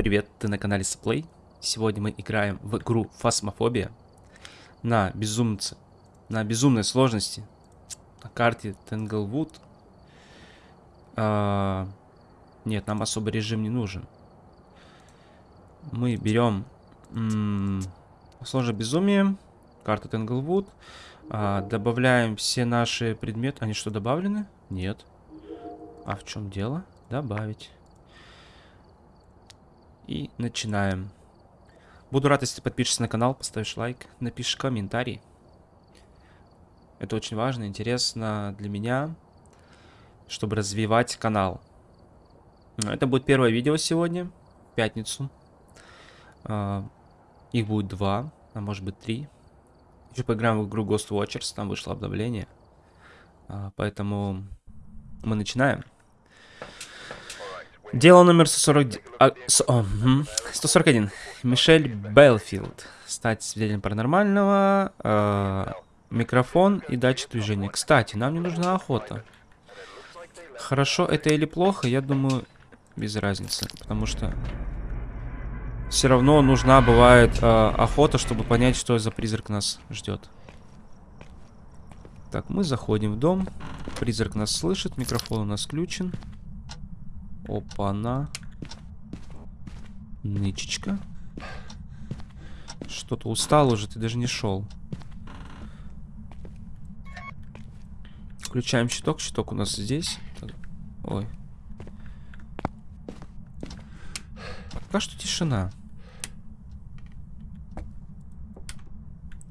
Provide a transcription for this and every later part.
Привет, ты на канале Сплей. Сегодня мы играем в игру Фасмофобия на безумце, на безумной сложности на карте Тенглвуд. А, нет, нам особый режим не нужен. Мы берем сложное безумие, карта Тенглвуд, а, добавляем все наши предметы. Они что, добавлены? Нет. А в чем дело? Добавить. И начинаем. Буду рад, если подпишешься на канал, поставишь лайк, напишешь комментарий. Это очень важно, интересно для меня, чтобы развивать канал. Это будет первое видео сегодня, пятницу. А, их будет два, а может быть три. Еще поиграем в игру Ghost Watchers, там вышло обновление. А, поэтому мы начинаем. Дело номер 140... А, с, о, угу. 141. Мишель Белфилд. Стать свидетелем паранормального. Э, микрофон и датчик движения. Кстати, нам не нужна охота. Хорошо это или плохо, я думаю, без разницы. Потому что все равно нужна бывает э, охота, чтобы понять, что за призрак нас ждет. Так, мы заходим в дом. Призрак нас слышит, микрофон у нас включен. Опа-на. Нычечка. Что-то устал уже, ты даже не шел. Включаем щиток. Щиток у нас здесь. Ой. Пока что тишина.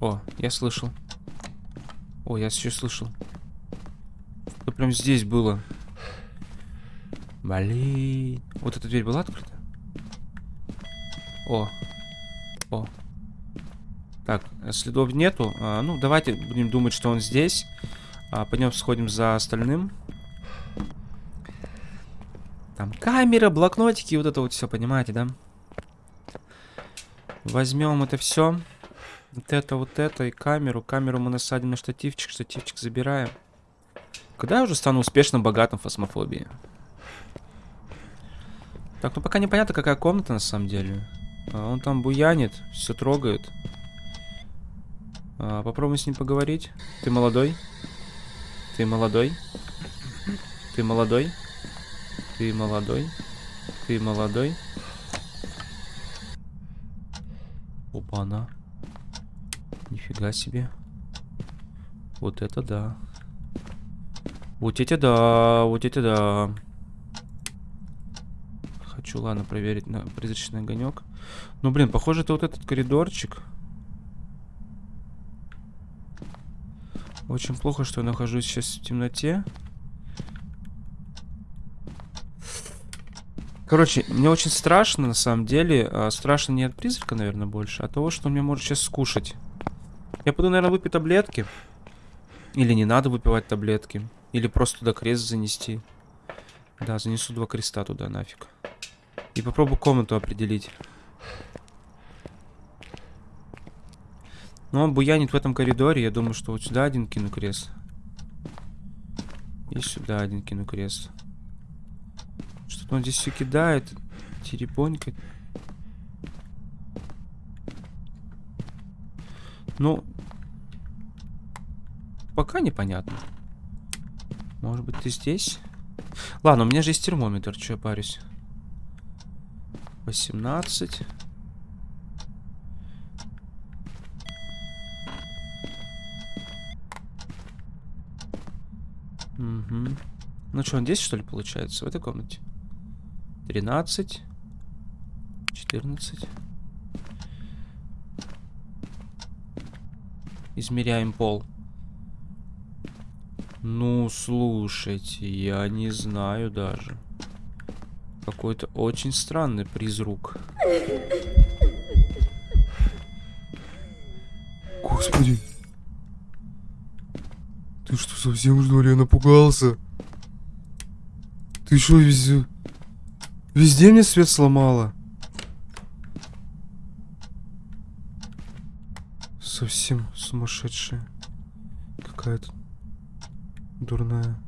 О, я слышал. О, я еще слышал. Это прям здесь было. Блин. Вот эта дверь была открыта? О. О. Так, следов нету. А, ну, давайте будем думать, что он здесь. А, пойдем сходим за остальным. Там камера, блокнотики, вот это вот все, понимаете, да? Возьмем это все. Вот это, вот это и камеру. Камеру мы насадим на штативчик, штативчик забираем. Когда я уже стану успешным, богатым в фасмофобии? Так, ну пока непонятно, какая комната на самом деле. А, он там буянит, все трогает. А, попробуем с ним поговорить. Ты молодой? Ты молодой? Ты молодой? Ты молодой? Ты молодой? Опа-на. Нифига себе. Вот это да. Вот эти да, вот эти да. Хочу, ладно, проверить на призрачный огонек. Ну, блин, похоже, это вот этот коридорчик. Очень плохо, что я нахожусь сейчас в темноте. Короче, мне очень страшно, на самом деле. А, страшно не от призрака, наверное, больше, а от того, что он меня может сейчас скушать. Я пойду, наверное, выпить таблетки. Или не надо выпивать таблетки. Или просто туда крест занести. Да, занесу два креста туда, нафиг. И попробую комнату определить. Ну, он буянит в этом коридоре. Я думаю, что вот сюда один кину крест. И сюда один кину крест. Что-то он здесь все кидает. Теребонькает. Ну, пока непонятно. Может быть, ты здесь? Ладно, у меня же есть термометр, что я парюсь. 18. Угу. Ну что, он здесь, что ли, получается? В этой комнате? 13. 14. Измеряем пол. Ну, слушайте, я не знаю даже. Какой-то очень странный призрук. Господи. Ты что, совсем что ли? Я напугался. Ты что, везде... Везде мне свет сломала? Совсем сумасшедшая. Какая-то дурная.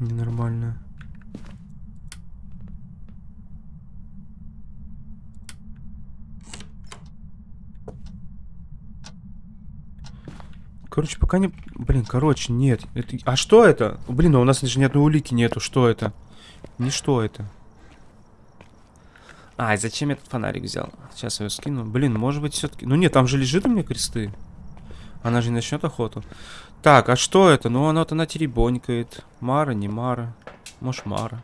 Ненормальная. Короче, пока не... Блин, короче, нет. Это... А что это? Блин, а у нас даже ни одной улики нету. Что это? Не что это. А, и зачем я этот фонарик взял? Сейчас я его скину. Блин, может быть, все-таки... Ну нет, там же лежит у меня кресты. Она же не начнет охоту. Так, а что это? Ну, она-то на теребонькает. Мара, не Мара. Может, Мара.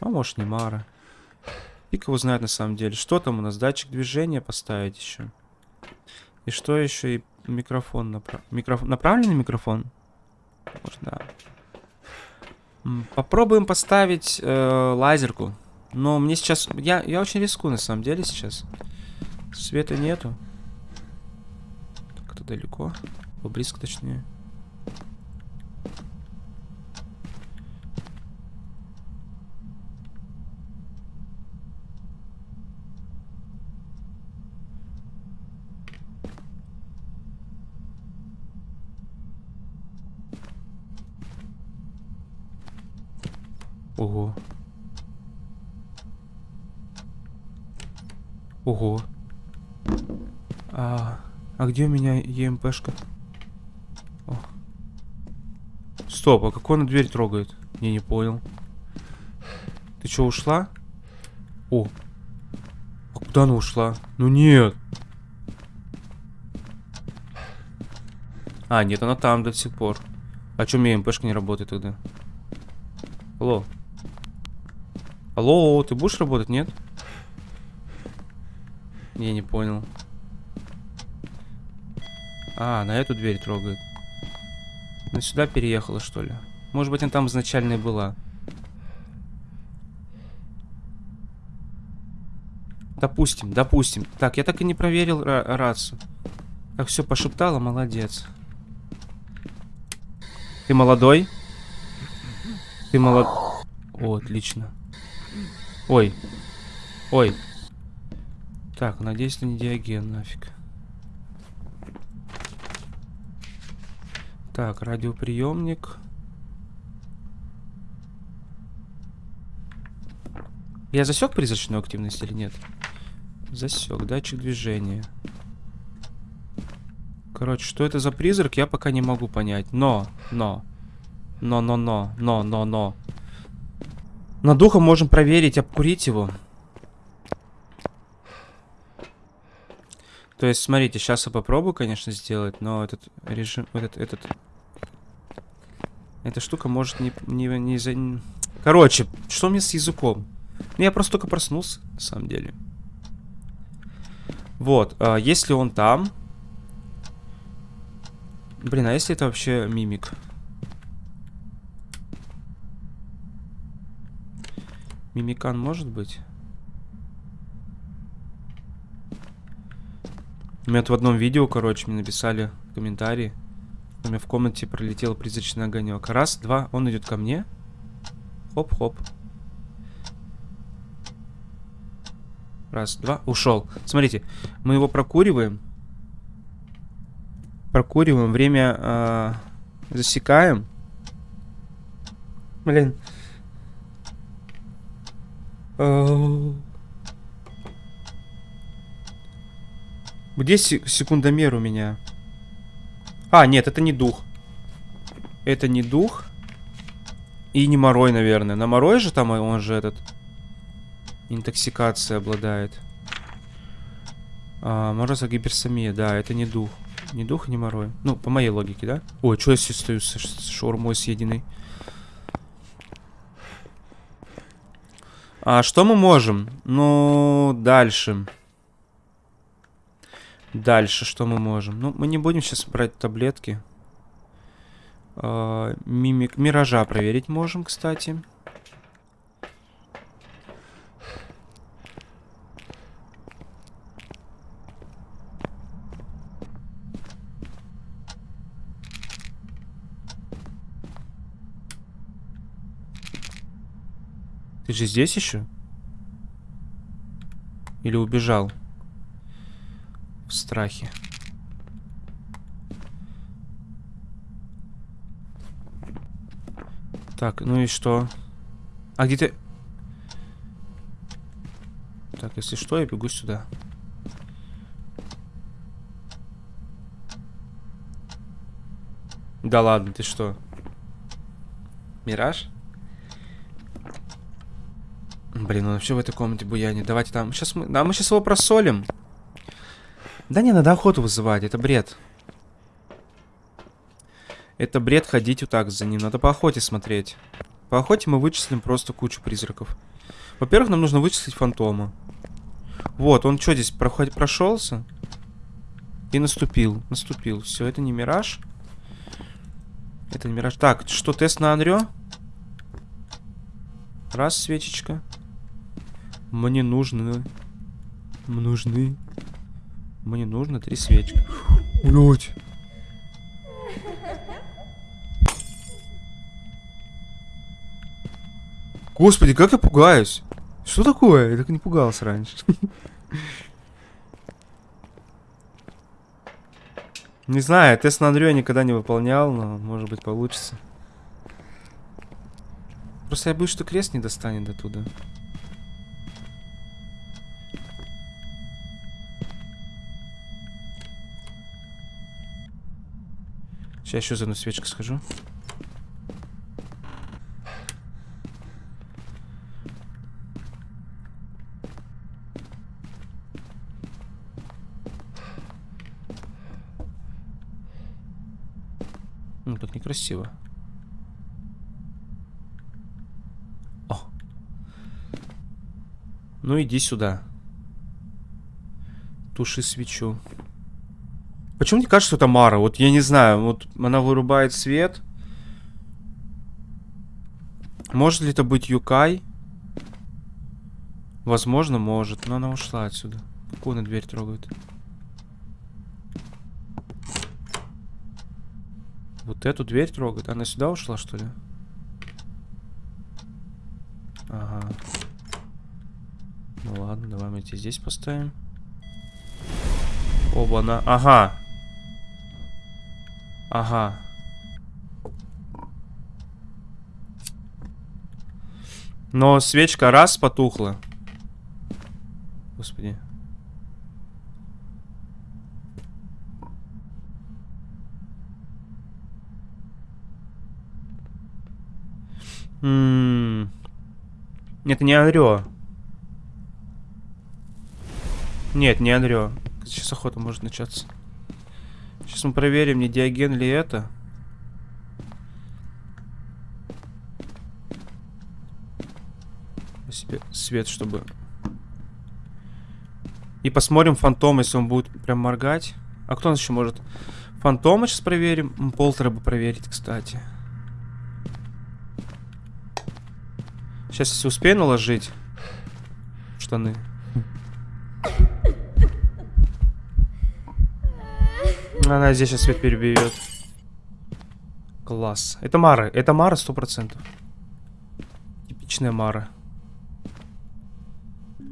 А может, не Мара. Фиг его знает на самом деле. Что там у нас? Датчик движения поставить еще. И что еще? И микрофон. Напра... Микрофон... Направленный микрофон? Может, да. Попробуем поставить э, лазерку. Но мне сейчас... Я, я очень рискую на самом деле сейчас. Света нету. Так, это далеко. Близко точнее. Ого. Ого. А, а где у меня ЕМПшка? О. Стоп, а какой она дверь трогает? Я не понял. Ты что, ушла? О. А куда она ушла? Ну нет. А, нет, она там до сих пор. А чё у меня МПшка не работает тогда? Алло. Алло, ты будешь работать, нет? Я не понял. А, на эту дверь трогает. Она сюда переехала, что ли? Может быть, она там изначально и была. Допустим, допустим. Так, я так и не проверил ра рацию. Как все пошептала, молодец. Ты молодой? Ты молод... О, отлично. Ой. Ой. Так, надеюсь, это не диаген, нафиг. Так, радиоприемник. Я засек призрачную активность или нет? Засек, датчик движения. Короче, что это за призрак, я пока не могу понять. Но, но, но, но, но, но, но, но. На духом можем проверить, обкурить его. То есть, смотрите, сейчас я попробую, конечно, сделать, но этот режим, этот, этот, эта штука может не, не, не за... Короче, что мне с языком? Ну, я просто только проснулся, на самом деле. Вот, а, если он там... Блин, а если это вообще мимик? Мимикан может быть? У меня в одном видео, короче, мне написали комментарии. У меня в комнате пролетел призрачный огонек. Раз, два, он идет ко мне. Хоп-хоп. Раз, два, ушел. Смотрите, мы его прокуриваем. Прокуриваем, время э, засекаем. Блин. Э, Где се секундомер у меня? А, нет, это не дух. Это не дух. И не морой, наверное. На морой же там он же этот... Интоксикация обладает. А, мороза гиперсомия, да, это не дух. Не дух, не морой. Ну, по моей логике, да? Ой, что я стою с шаурмой съеденной? А что мы можем? Ну, дальше. Дальше что мы можем? Ну, мы не будем сейчас брать таблетки. А, мимик... Миража проверить можем, кстати. Ты же здесь еще? Или убежал? В страхе. Так, ну и что? А где ты? Так, если что, я бегу сюда. Да ладно, ты что? Мираж? Блин, он вообще в этой комнате буянит. Давайте там. Сейчас мы. Да, мы сейчас его просолим. Да не, надо охоту вызывать, это бред. Это бред ходить вот так за ним. Надо по охоте смотреть. По охоте мы вычислим просто кучу призраков. Во-первых, нам нужно вычислить фантома. Вот, он что здесь, проход... прошелся? И наступил, наступил. Все, это не мираж. Это не мираж. Так, что, тест на Анрё? Раз, свечечка. Мне нужны... Нужны... Мне нужно три свечки. Блять. Господи, как я пугаюсь. Что такое? Я так не пугался раньше. Не знаю, тест на Андрю я никогда не выполнял, но может быть получится. Просто я боюсь, что крест не достанет до туда. Сейчас еще за одну свечку схожу. Ну, тут некрасиво. О. Ну, иди сюда. Туши свечу. Почему мне кажется, что это Мара? Вот я не знаю, вот она вырубает свет. Может ли это быть Юкай? Возможно, может, но она ушла отсюда. Какую она дверь трогает? Вот эту дверь трогает. Она сюда ушла, что ли? Ага. Ну ладно, давай мы эти здесь поставим. Оба-на. Ага. Ага. Но свечка раз потухла. Господи. М -м Это не Анрё. Нет, не Анрё. Сейчас охота может начаться. Сейчас мы проверим, не Диоген ли это. себе свет, чтобы... И посмотрим фантом, если он будет прям моргать. А кто нас еще может? Фантома сейчас проверим. Полтора бы проверить, кстати. Сейчас, если успею наложить штаны. Она здесь сейчас свет перебьет. Класс. Это Мара. Это Мара сто процентов. Типичная Мара.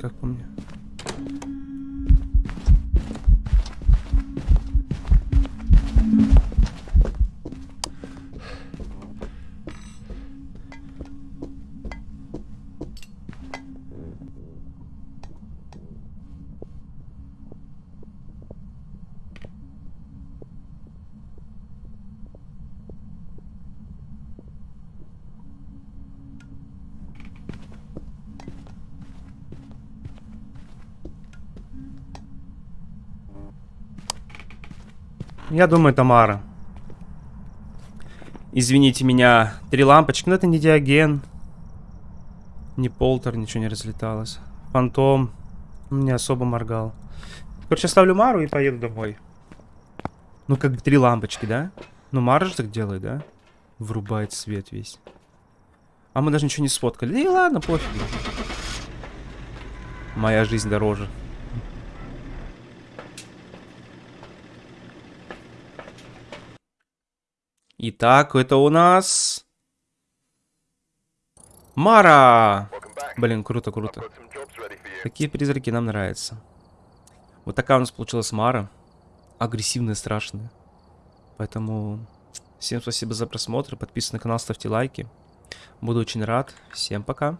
Как по мне. Я думаю, Тамара. Извините меня. Три лампочки. Но это не диаген. Не полтер, ничего не разлеталось. Фантом. Не особо моргал. Короче, ставлю Мару и поеду домой. Ну, как три лампочки, да? Ну, Мара же так делает, да? Врубает свет весь. А мы даже ничего не сфоткали. Да и ладно, пофиг. Моя жизнь дороже. Итак, это у нас... Мара! Блин, круто, круто. Такие призраки нам нравятся. Вот такая у нас получилась Мара. Агрессивная, страшная. Поэтому всем спасибо за просмотр. Подписывайтесь на канал, ставьте лайки. Буду очень рад. Всем пока.